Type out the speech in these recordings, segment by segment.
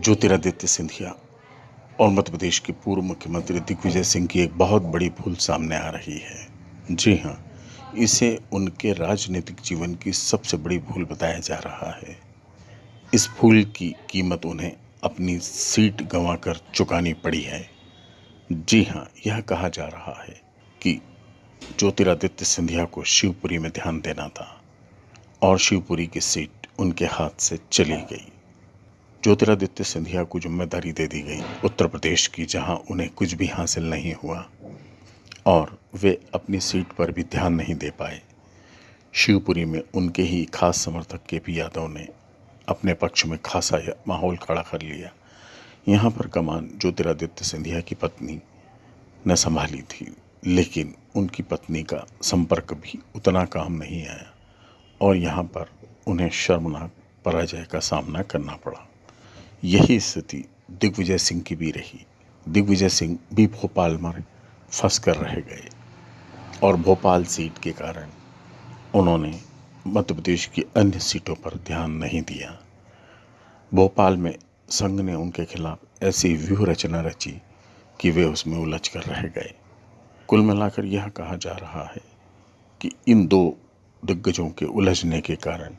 ज्योतिरादित्य सिंधिया और मध्य प्रदेश के पूर्व मुख्यमंत्री दिग्विजय सिंह की एक बहुत बड़ी भूल सामने आ रही है। जी हाँ इसे उनके राजनीतिक जीवन की सबसे बड़ी भूल बताया जा रहा है। इस भूल की कीमत उन्हें अपनी सीट गंवाकर चुकानी पड़ी है। जी हाँ यह कहा जा रहा है कि ज्योतिरादित्य सिंधिया को शिवपुरी में ध्यान देना था और शिवपुरी की सीट उनके हाथ से चली गई। ज्योतिरादित्य सिंधिया को ज़िम्मेदारी दे दी गई उत्तर प्रदेश की, जहाँ उन्हें कुछ भी हासिल नहीं हुआ और वे अपनी सीट पर भी ध्यान नहीं दे पाए, शिवपुरी में उनके ही खास समर्थक के पी यादव ने अपने पक्ष में खासा माहौल खड़ा कर लिया। यहाँ पर कमान ज्योतिरादित्य सिंधिया की पत्नी ने संभाली थी, लेकिन उनकी पत्नी का संपर्क भी उतना काम नहीं आया और यहाँ पर उन्हें शर्मनाक पराजय का सामना करना पड़ा। यही स्थिति दिग्विजय सिंह की भी रही। दिग्विजय सिंह भी भोपाल में फंस कर रह गए और भोपाल सीट के कारण उन्होंने मध्य प्रदेश की अन्य सीटों पर ध्यान नहीं दिया। भोपाल में संघ ने उनके खिलाफ ऐसी व्यूह रचना रची कि वे उसमें उलझ कर रह गए। कुल मिलाकर यह कहा जा रहा है कि इन दो दिग्गजों के उलझने के कारण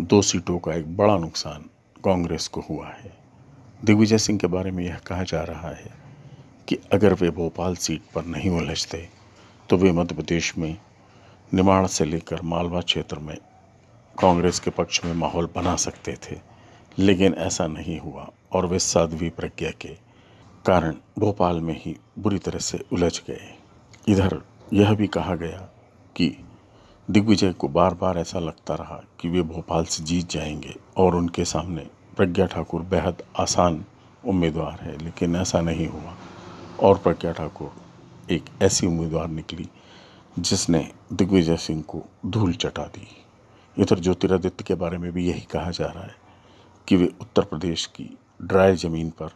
दो सीटों का एक बड़ा नुकसान कांग्रेस को हुआ है। दिग्विजय सिंह के बारे में यह कहा जा रहा है कि अगर वे भोपाल सीट पर नहीं उलझते तो वे मध्य प्रदेश में निमाड़ से लेकर मालवा क्षेत्र में कांग्रेस के पक्ष में माहौल बना सकते थे। लेकिन ऐसा नहीं हुआ और वे साध्वी प्रज्ञा के कारण भोपाल में ही बुरी तरह से उलझ गए। इधर यह भी कहा गया कि दिग्विजय को बार बार ऐसा लगता रहा कि वे भोपाल से जीत जाएँगे और उनके सामने प्रज्ञा ठाकुर बेहद आसान उम्मीदवार है, लेकिन ऐसा नहीं हुआ। और प्रज्ञा ठाकुर एक ऐसी उम्मीदवार निकली जिसने दिग्विजय सिंह को धूल चटा दी। इधर ज्योतिरादित्य के बारे में भी यही कहा जा रहा है कि वे उत्तर प्रदेश की ड्राई ज़मीन पर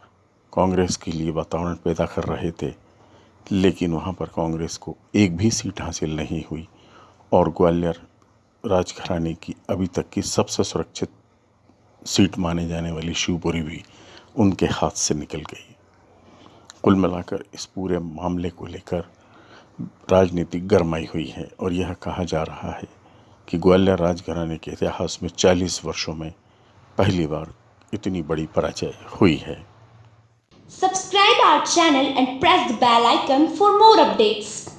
कांग्रेस के लिए वातावरण पैदा कर रहे थे, लेकिन वहाँ पर कांग्रेस को एक भी सीट हासिल नहीं हुई। और ग्वालियर राजघराने की अभी तक की सबसे सुरक्षित सीट माने जाने वाली शिवपुरी भी उनके हाथ से निकल गई कुल मिलाकर इस पूरे मामले को लेकर राजनीति गरमाई हुई है और यह कहा जा रहा है कि ग्वालियर राजघराने के इतिहास में 40 वर्षों में पहली बार इतनी बड़ी पराजय हुई है subscribe our channel and press the bell icon for more updates.